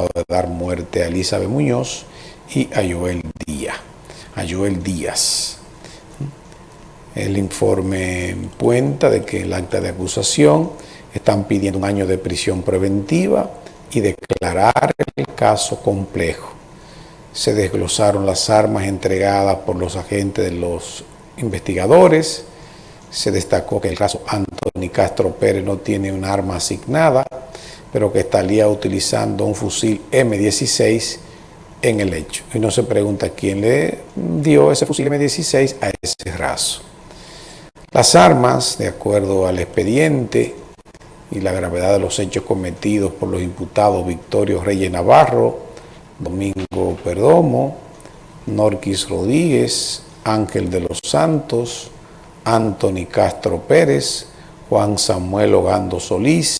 de dar muerte a Elizabeth Muñoz y a Joel Díaz. A Joel Díaz. El informe cuenta de que el acta de acusación están pidiendo un año de prisión preventiva y declarar el caso complejo. Se desglosaron las armas entregadas por los agentes de los investigadores. Se destacó que el caso Anthony Castro Pérez no tiene un arma asignada, pero que estaría utilizando un fusil M16 en el hecho. Y no se pregunta quién le dio ese fusil M16 a ese raso. Las armas, de acuerdo al expediente y la gravedad de los hechos cometidos por los imputados Victorio Reyes Navarro, Domingo Perdomo, Norquis Rodríguez, Ángel de los Santos, Anthony Castro Pérez, Juan Samuel Ogando Solís,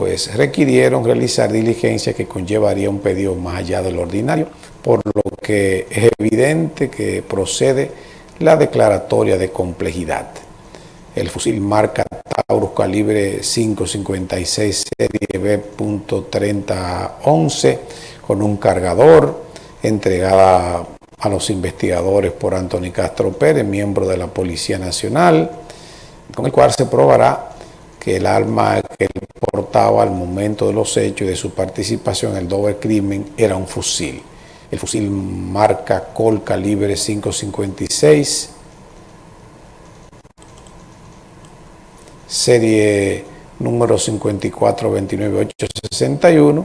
pues requirieron realizar diligencia que conllevaría un pedido más allá del ordinario, por lo que es evidente que procede la declaratoria de complejidad. El fusil marca Taurus calibre 5.56 serie B.3011 con un cargador entregada a los investigadores por Anthony Castro Pérez, miembro de la Policía Nacional, con el cual se probará que el arma que él portaba al momento de los hechos y de su participación en el doble crimen era un fusil el fusil marca Col calibre 5.56, serie número 5429861,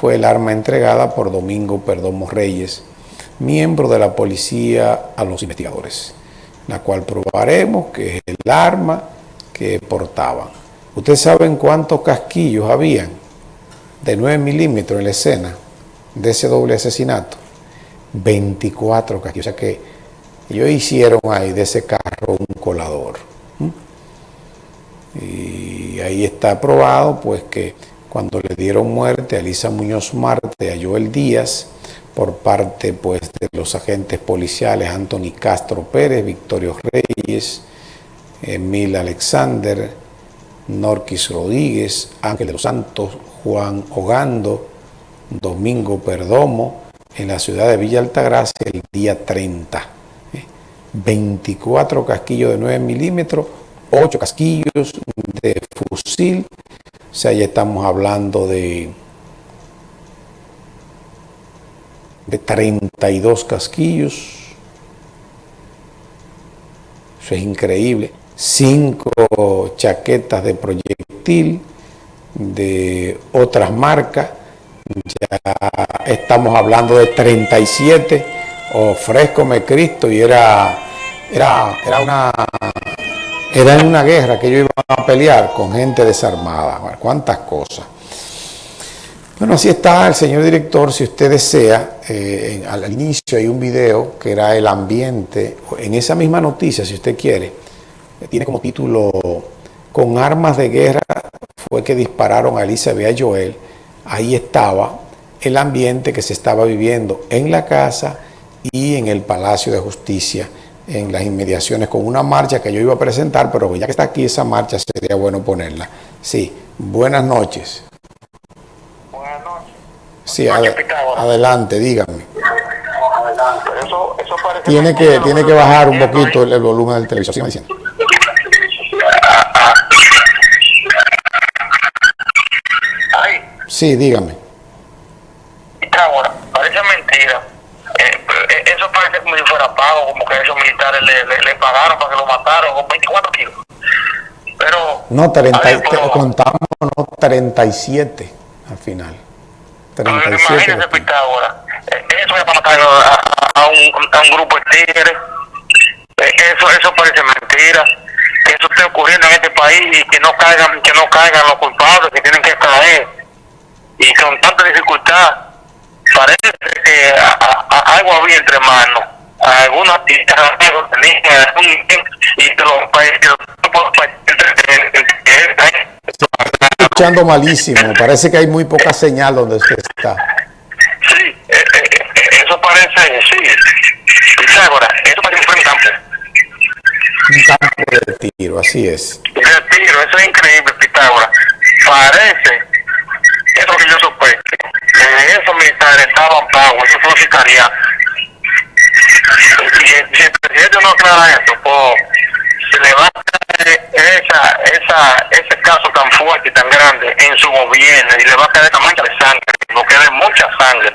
fue el arma entregada por Domingo Perdomo Reyes, miembro de la policía a los investigadores, la cual probaremos que es el arma que portaban. ¿Ustedes saben cuántos casquillos habían de 9 milímetros en la escena? de ese doble asesinato, 24 casquillos. O sea que ellos hicieron ahí de ese carro un colador. Y ahí está probado pues que cuando le dieron muerte a Elisa Muñoz Marte, a Joel Díaz, por parte pues de los agentes policiales Anthony Castro Pérez, Victorio Reyes, Emil Alexander, Norquis Rodríguez, Ángel de los Santos, Juan Ogando, Domingo Perdomo, en la ciudad de Villa Altagracia el día 30. 24 casquillos de 9 milímetros, 8 casquillos de fusil, o sea, ya estamos hablando de, de 32 casquillos, eso es increíble, 5 chaquetas de proyectil de otras marcas, ya estamos hablando de 37, ofrezcome Cristo, y era, era, era una era una guerra que yo iba a pelear con gente desarmada. cuántas cosas. Bueno, así está el señor director, si usted desea, eh, al, inicio hay un video que era el ambiente, en esa misma noticia, si usted quiere, tiene como título, con armas de guerra fue que dispararon a Elizabeth Joel, ahí estaba el ambiente que se estaba viviendo en la casa y en el Palacio de Justicia, en las inmediaciones, con una marcha que yo iba a presentar, pero ya que está aquí esa marcha, sería bueno ponerla. Sí, buenas noches. Buenas noches. Sí, adelante, dígame. tiene que, tiene que bajar un poquito el, volumen del televisor, diciendo. Sí, dígame. Ahora, parece mentira. Eh, eh, eso parece como si fuera pago, como que esos militares le, pagaron para que lo mataron con 24 kilos. Pero. No, 30, contamos no, 37 al final. 37. Imagínese. Eh, eso es para matar a, un, a un grupo de tigres. Eso, eso parece mentira. Que eso esté ocurriendo en este país y que no caigan, que no caigan los culpables que tienen que caer y con tanta dificultad parece que algo había entre manos algunos y de los países escuchando malísimo parece que hay muy poca señal donde usted está sí eh, eh, eso parece sí Pitágoras eso parece un campo un campo de tiro así es de tiro eso es increíble Pitágoras parece eso es lo que yo sospecho. Que esos militares estaban pagos, eso fue sicariato. Y si el presidente no aclara esto, pues se le va a caer esa, esa, ese caso tan fuerte y tan grande en su gobierno y le va a caer mancha de sangre, no quede mucha sangre.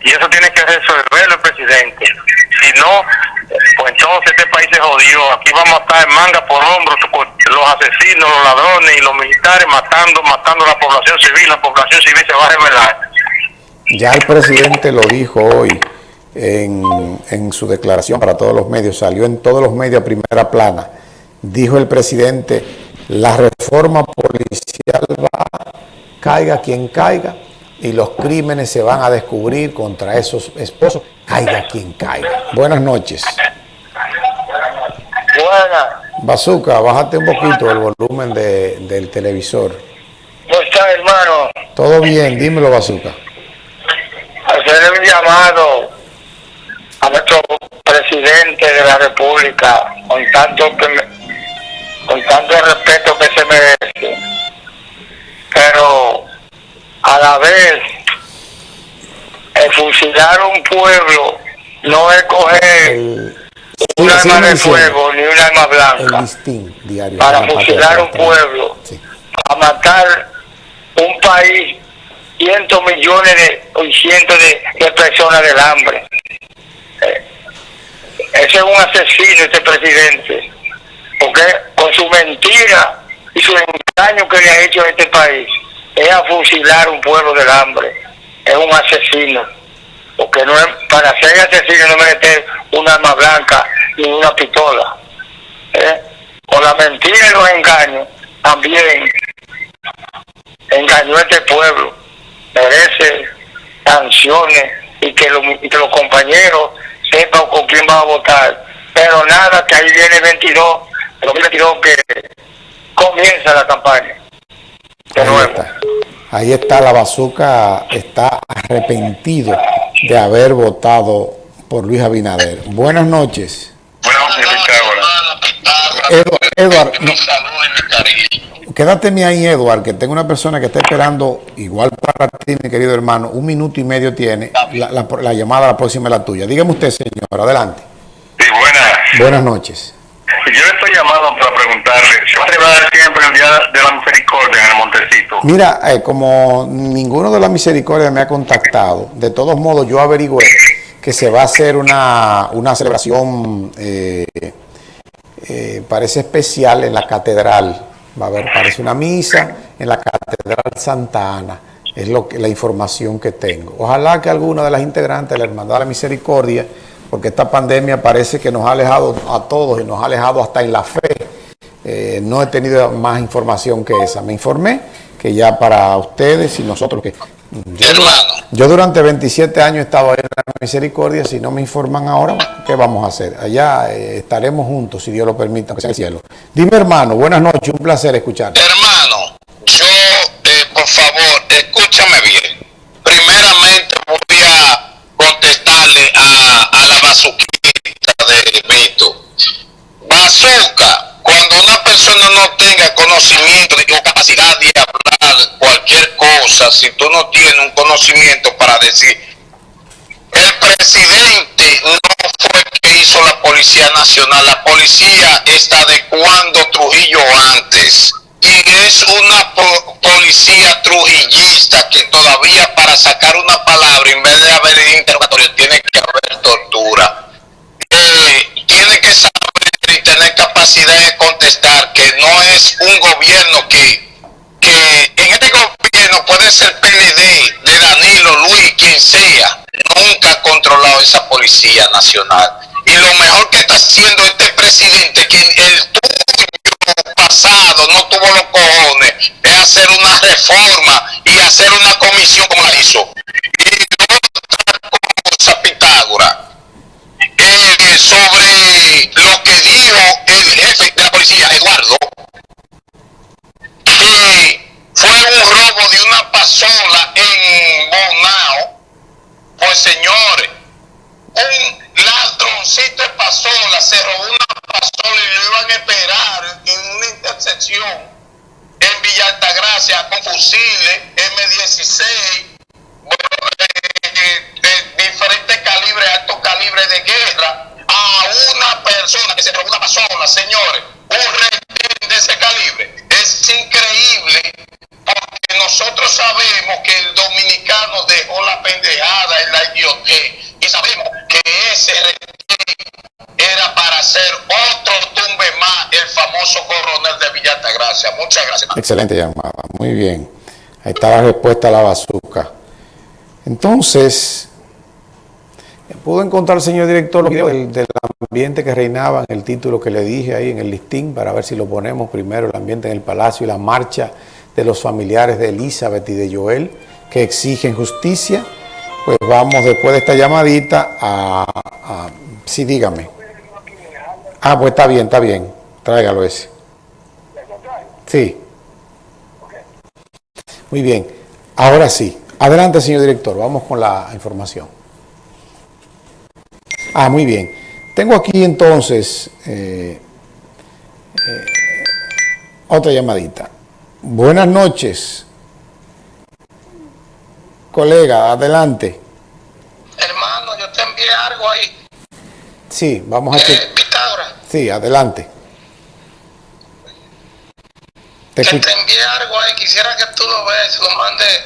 Y eso tiene que resolverlo el presidente. Si no, pues entonces este país se jodió. Aquí vamos a estar en manga por hombros los asesinos, los ladrones y los militares matando, matando a la población civil. La población civil se va a revelar. Ya el presidente lo dijo hoy en, en su declaración para todos los medios, salió en todos los medios a primera plana. Dijo el presidente, la reforma policial va, caiga quien caiga, y los crímenes se van a descubrir contra esos esposos, caiga quien caiga. Buenas noches. Buenas. Bazooka, bájate un poquito el volumen de, del televisor. ¿Cómo estás, hermano? Todo bien, dímelo, Bazooka. Hacer un llamado a nuestro presidente de la República con tanto, con tanto respeto que se merece. Pero a la vez el fusilar un pueblo no es coger un arma de fuego ni un arma blanca para fusilar un pueblo, a matar un país, cientos millones de, cientos de, personas del hambre. Eh, ese es un asesino, este presidente, porque con su mentira y su engaño que le ha hecho a este país, es a fusilar un pueblo del hambre, es un asesino. Porque no es, para ser asesino no merece blanca ni una pistola. ¿eh? Con la mentira y los engaños también engañó a este pueblo. Merece sanciones y que, los compañeros sepan con quién va a votar. Pero nada, que ahí viene el 22, el 2022 que comienza la campaña. Ahí está. Ahí está la bazuca, está arrepentido de haber votado por Luis Abinader. Buenas noches. Buenas noches, Eduard, quédate ahí, Eduard, que tengo una persona que está esperando, igual para ti, mi querido hermano, un minuto y medio tiene, la, la llamada la próxima es la tuya. Dígame usted, señor, adelante. Sí, buenas. Buenas noches. Yo estoy llamado para preguntarle, ¿se va a celebrar siempre el Día de la Misericordia en el Montecito? Mira, eh, como ninguno de la Misericordia me ha contactado, de todos modos yo averigüé que se va a hacer una, una celebración, eh, eh, parece especial en la catedral, va a haber, parece una misa en la catedral Santa Ana, es lo que, la información que tengo. Ojalá que alguna de las integrantes de la Hermandad de la Misericordia porque esta pandemia parece que nos ha alejado a todos y nos ha alejado hasta en la fe. Eh, no he tenido más información que esa. Me informé que ya para ustedes y nosotros que... Yo, yo durante 27 años he estado en la misericordia, si no me informan ahora, ¿qué vamos a hacer? Allá eh, estaremos juntos, si Dios lo permite, aunque sea el cielo. Dime hermano, buenas noches, un placer escuchar. Hermano, yo, eh, por favor, escúchame bien. Primeramente voy a contestarle a, a la bazuquita de Beto. Bazuca, cuando una persona no tenga conocimiento o capacidad de hablar cualquier cosa, si tú no tienes un conocimiento para decir, el presidente no fue el que hizo la Policía Nacional, la policía está adecuando Trujillo antes. Y es una policía trujillista que todavía para sacar una nacional. Y lo mejor que está haciendo este presidente, que el pasado no tuvo los cojones de hacer una reforma y hacer una comisión como la hizo. Y otra cosa, Pitágora, eh, sobre lo que dijo el jefe de la policía, Eduardo, Gracias. Excelente llamada, muy bien. Ahí está la respuesta a la bazuca. Entonces, ¿pudo encontrar, señor director, del, del ambiente que reinaba en el título que le dije ahí en el listín para ver si lo ponemos primero, el ambiente en el palacio y la marcha de los familiares de Elizabeth y de Joel que exigen justicia? Pues vamos después de esta llamadita a... a sí, dígame. Ah, pues está bien, está bien. Tráigalo ese. Sí. Muy bien. Ahora sí. Adelante, señor director. Vamos con la información. Ah, muy bien. Tengo aquí entonces eh, eh, otra llamadita. Buenas noches. Colega, adelante. Hermano, yo te envié algo ahí. Sí, vamos a... Eh, Pitágoras. Sí, adelante. Te Que escucho. te envié algo ahí. Quisiera que tú lo veas, lo mandes